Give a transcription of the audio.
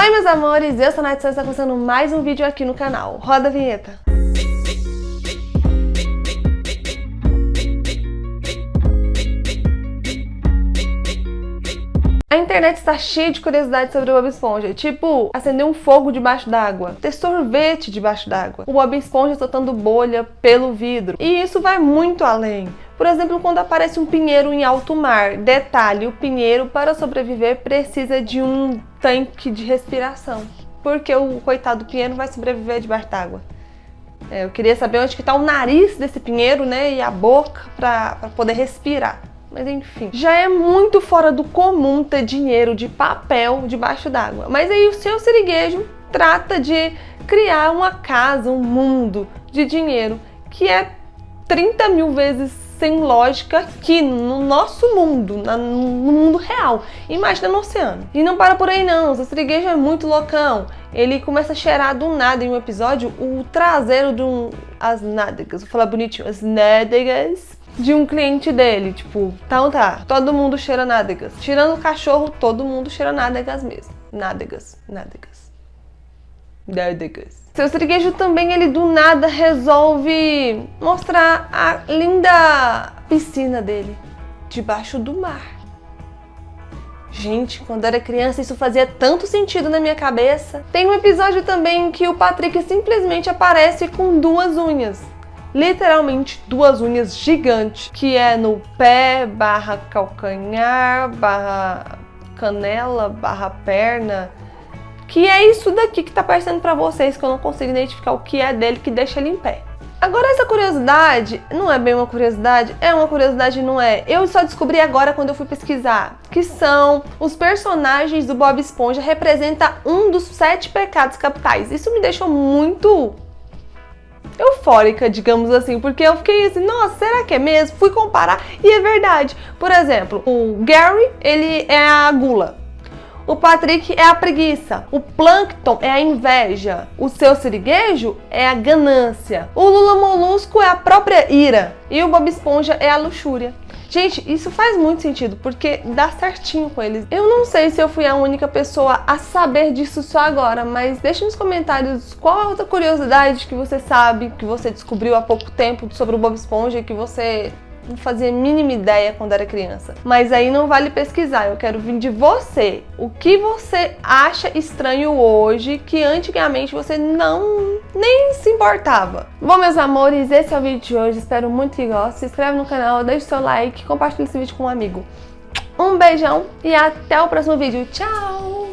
Oi meus amores, eu sou a Nath Santos, está começando mais um vídeo aqui no canal. Roda a vinheta. A internet está cheia de curiosidades sobre o Bob Esponja, tipo acender um fogo debaixo d'água, ter sorvete debaixo d'água, o Bob Esponja soltando bolha pelo vidro. E isso vai muito além. Por exemplo, quando aparece um pinheiro em alto mar. Detalhe, o pinheiro para sobreviver precisa de um tanque de respiração. Porque o coitado do pinheiro vai sobreviver debaixo d'água. É, eu queria saber onde está o nariz desse pinheiro, né, e a boca para poder respirar. Mas enfim, já é muito fora do comum ter dinheiro de papel debaixo d'água. Mas aí o seu siriguejo trata de criar uma casa, um mundo de dinheiro que é 30 mil vezes sem lógica aqui no nosso mundo, na, no mundo real. Imagina no oceano. E não para por aí não, o Siriguejo é muito loucão. Ele começa a cheirar do nada em um episódio o traseiro de um... as nádegas, vou falar bonitinho, as nádegas de um cliente dele, tipo, então tá, todo mundo cheira nádegas. Tirando o cachorro, todo mundo cheira nádegas mesmo. Nádegas, nádegas. Nádegas. Seu siriguejo também, ele do nada resolve mostrar a linda piscina dele, debaixo do mar. Gente, quando era criança isso fazia tanto sentido na minha cabeça. Tem um episódio também que o Patrick simplesmente aparece com duas unhas. Literalmente duas unhas gigantes, que é no pé, barra calcanhar, barra canela, barra perna, que é isso daqui que tá aparecendo pra vocês, que eu não consigo identificar o que é dele que deixa ele em pé. Agora essa curiosidade, não é bem uma curiosidade, é uma curiosidade não é. Eu só descobri agora quando eu fui pesquisar, que são os personagens do Bob Esponja representa um dos sete pecados capitais. Isso me deixou muito eufórica, digamos assim, porque eu fiquei assim, nossa, será que é mesmo? Fui comparar e é verdade. Por exemplo, o Gary, ele é a gula. O Patrick é a preguiça. O Plankton é a inveja. O seu siriguejo é a ganância. O Lula Molusco é a própria ira. E o Bob Esponja é a luxúria. Gente, isso faz muito sentido, porque dá certinho com eles. Eu não sei se eu fui a única pessoa a saber disso só agora, mas deixe nos comentários qual a outra curiosidade que você sabe, que você descobriu há pouco tempo sobre o Bob Esponja, que você fazia a mínima ideia quando era criança. Mas aí não vale pesquisar, eu quero vir de você. O que você acha estranho hoje que antigamente você não nem se importava? Bom, meus amores, esse é o vídeo de hoje. Espero muito que gostem. Se inscreve no canal, deixe seu like, compartilhe esse vídeo com um amigo. Um beijão e até o próximo vídeo. Tchau!